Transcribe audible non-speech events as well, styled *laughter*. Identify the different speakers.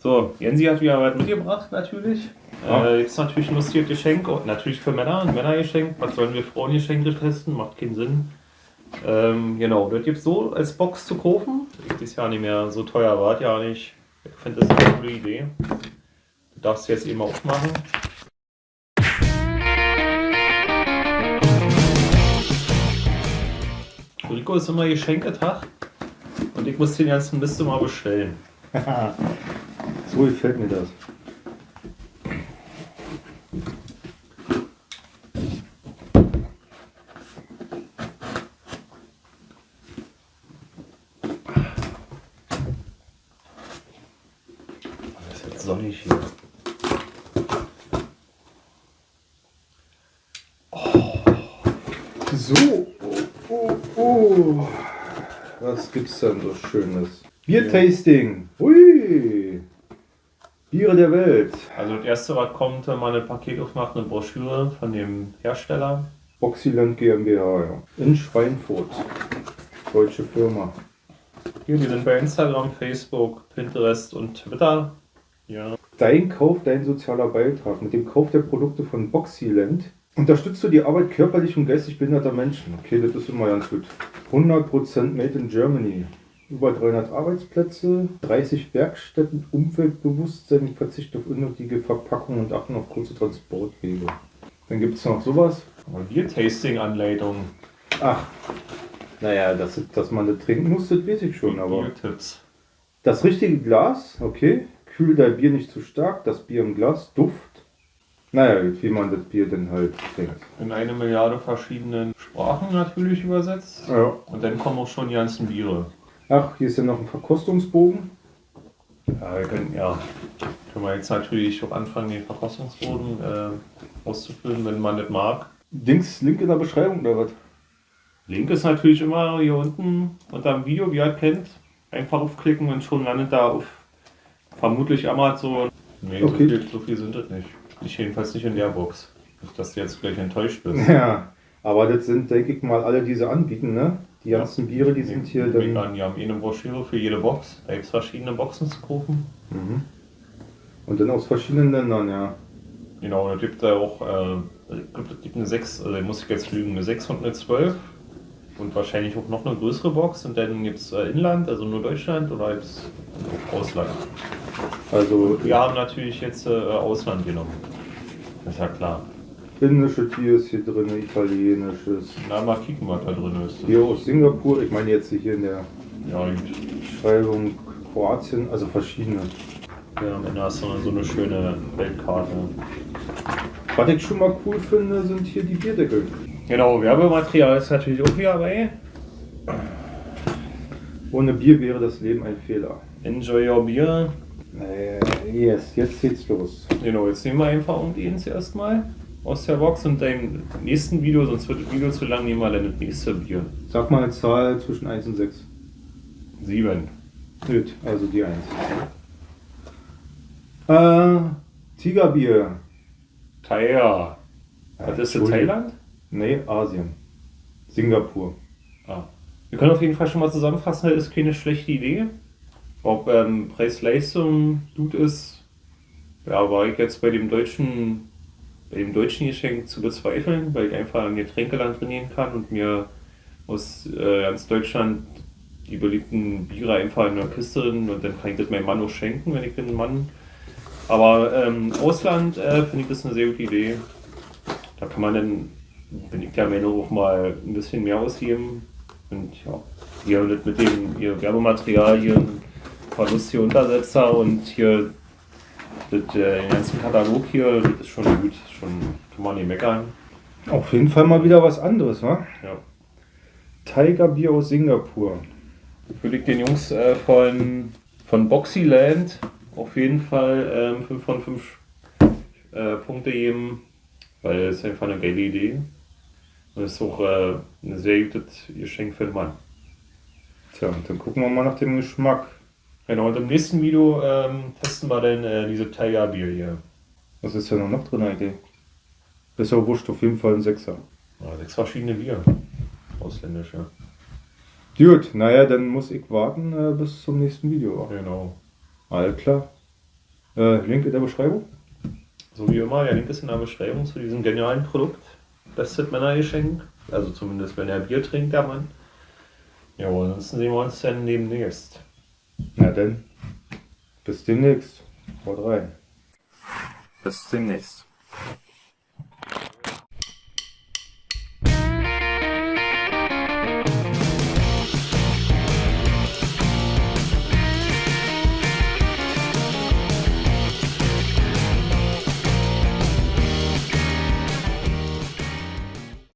Speaker 1: So, Jensi hat wieder was mitgebracht, natürlich. Ja. Äh, jetzt natürlich ein lustiges Geschenk, oh, natürlich für Männer, ein Männergeschenk. Was sollen wir Frauengeschenke testen? Macht keinen Sinn. Ähm, genau, das gibt es so als Box zu kaufen. Ist ja nicht mehr so teuer, war ja nicht. Ich finde das eine coole Idee. Du darfst jetzt eben aufmachen. Rico ist immer Geschenketag und ich muss den ganzen Mist mal bestellen. *laughs*
Speaker 2: So gefällt mir das.
Speaker 1: Das ist jetzt sonnig hier.
Speaker 2: Oh. So, oh, oh, oh. Was gibt's denn so Schönes? Biertasting. Hui. Biere der Welt.
Speaker 1: Also das erste, was kommt, wenn man ein Paket aufmacht, eine Broschüre von dem Hersteller.
Speaker 2: Boxiland GmbH, ja. In Schweinfurt. Deutsche Firma.
Speaker 1: Hier, die sind bei Instagram, Facebook, Pinterest und Twitter. Ja.
Speaker 2: Dein Kauf, dein sozialer Beitrag. Mit dem Kauf der Produkte von Boxyland unterstützt du die Arbeit körperlich und geistig behinderter Menschen. Okay, das ist immer ganz gut. 100% Made in Germany über 300 Arbeitsplätze, 30 Werkstätten, Umweltbewusstsein, Verzicht auf unnötige Verpackungen und achten auf kurze Transportwege. Dann gibt es noch sowas.
Speaker 1: Bier-Tasting-Anleitung.
Speaker 2: Ach, naja, dass, dass man das trinken muss, das weiß ich schon, aber.
Speaker 1: Biertipps.
Speaker 2: Das richtige Glas, okay. Kühl dein Bier nicht zu stark, das Bier im Glas, Duft. Naja, wie man das Bier denn halt trinkt.
Speaker 1: In eine Milliarde verschiedenen Sprachen natürlich übersetzt.
Speaker 2: Ja.
Speaker 1: Und dann kommen auch schon die ganzen Biere.
Speaker 2: Ach, hier ist ja noch ein Verkostungsbogen.
Speaker 1: Ja, wir können, ja, können wir jetzt natürlich auch anfangen, den Verkostungsbogen äh, auszufüllen, wenn man das mag.
Speaker 2: Dings, Link in der Beschreibung oder was?
Speaker 1: Link ist natürlich immer hier unten unter dem Video, wie ihr kennt. Einfach aufklicken und schon landet da auf vermutlich Amazon. Nee,
Speaker 2: Okay.
Speaker 1: so, viel, so viel sind das nicht. Ich jedenfalls nicht in der Box. Nicht, dass du jetzt gleich enttäuscht bist.
Speaker 2: Ja, aber das sind, denke ich mal, alle diese anbieten, ne? Die
Speaker 1: Ja.
Speaker 2: ganzen Biere, die sind hier
Speaker 1: Wir
Speaker 2: dann.
Speaker 1: die haben eh eine Broschüre für jede Box. Da gibt es verschiedene Boxen zu kaufen.
Speaker 2: Mhm. Und dann aus verschiedenen Ländern, ja.
Speaker 1: Genau, da gibt da auch, äh, gibt eine 6, also muss ich jetzt lügen, eine 6 und eine 12. Und wahrscheinlich auch noch eine größere Box. Und dann gibt es äh, Inland, also nur Deutschland oder gibt es Ausland.
Speaker 2: Also
Speaker 1: Wir haben natürlich jetzt äh, Ausland genommen. Das ist ja klar.
Speaker 2: Indische Tier ist hier drin, italienisches.
Speaker 1: Na, mal kicken, was da drin ist.
Speaker 2: Hier aus Singapur, ich meine jetzt hier in der
Speaker 1: Ja, gut.
Speaker 2: Beschreibung Kroatien, also verschiedene.
Speaker 1: Ja, am Ende hast du so eine schöne Weltkarte.
Speaker 2: Was ich schon mal cool finde, sind hier die Bierdeckel.
Speaker 1: Genau, Werbematerial ist natürlich auch hier dabei.
Speaker 2: Ohne Bier wäre das Leben ein Fehler.
Speaker 1: Enjoy your beer.
Speaker 2: Yes, jetzt geht's los.
Speaker 1: Genau, jetzt nehmen wir einfach irgendwie ins erstmal aus der Box und im nächsten Video, sonst wird das Video zu lang, nehmen wir dann das nächste Bier.
Speaker 2: Sag mal eine Zahl zwischen 1 und 6.
Speaker 1: Sieben.
Speaker 2: Gut, also die 1. Äh, Tigerbier.
Speaker 1: Thailand. Was ist das. Thailand?
Speaker 2: Nee, Asien. Singapur.
Speaker 1: Ah. Wir können auf jeden Fall schon mal zusammenfassen, das ist keine schlechte Idee. Ob ähm, Preis-Leistung gut ist, ja, war ich jetzt bei dem deutschen, bei dem deutschen Geschenk zu bezweifeln, weil ich einfach ein Getränkeland trainieren kann und mir aus äh, ganz Deutschland die beliebten Biere einfach in einer Kiste drin und dann kann ich das meinem Mann auch schenken, wenn ich den Mann. Aber ähm, Ausland äh, finde ich das eine sehr gute Idee. Da kann man dann, bin ich der Meinung, auch mal ein bisschen mehr ausgeben. Und ja, hier mit dem hier Werbematerial, hier ein paar lustige Untersetzer und hier das, äh, den ganzen Katalog hier, das ist schon gut. Schon kann man nicht meckern.
Speaker 2: Auf jeden Fall mal wieder was anderes, wa?
Speaker 1: Ja.
Speaker 2: Tigerbier aus Singapur.
Speaker 1: Würde ich den Jungs äh, von, von Boxyland auf jeden Fall ähm, 5 von 5 äh, Punkte geben, weil es ist einfach eine geile Idee. Und es ist auch äh, ein sehr gutes Geschenk für den Mann.
Speaker 2: Tja, und dann gucken wir mal nach dem Geschmack.
Speaker 1: Genau, und im nächsten Video ähm, testen wir dann äh, diese Tiger Bier hier.
Speaker 2: Was ist denn noch drin eigentlich? Ist ja wurscht, auf jeden Fall ein Sechser.
Speaker 1: Ja, sechs verschiedene Bier. Ausländische.
Speaker 2: Gut, naja, dann muss ich warten äh, bis zum nächsten Video.
Speaker 1: Genau.
Speaker 2: Alles klar. Äh, Link in der Beschreibung.
Speaker 1: So wie immer, der Link ist in der Beschreibung zu diesem genialen Produkt. Bestes Männergeschenk. Also zumindest, wenn er Bier trinkt, der Mann. Ja, ansonsten sehen wir uns dann demnächst.
Speaker 2: Na denn, bis demnächst. Haut rein.
Speaker 1: Bis demnächst.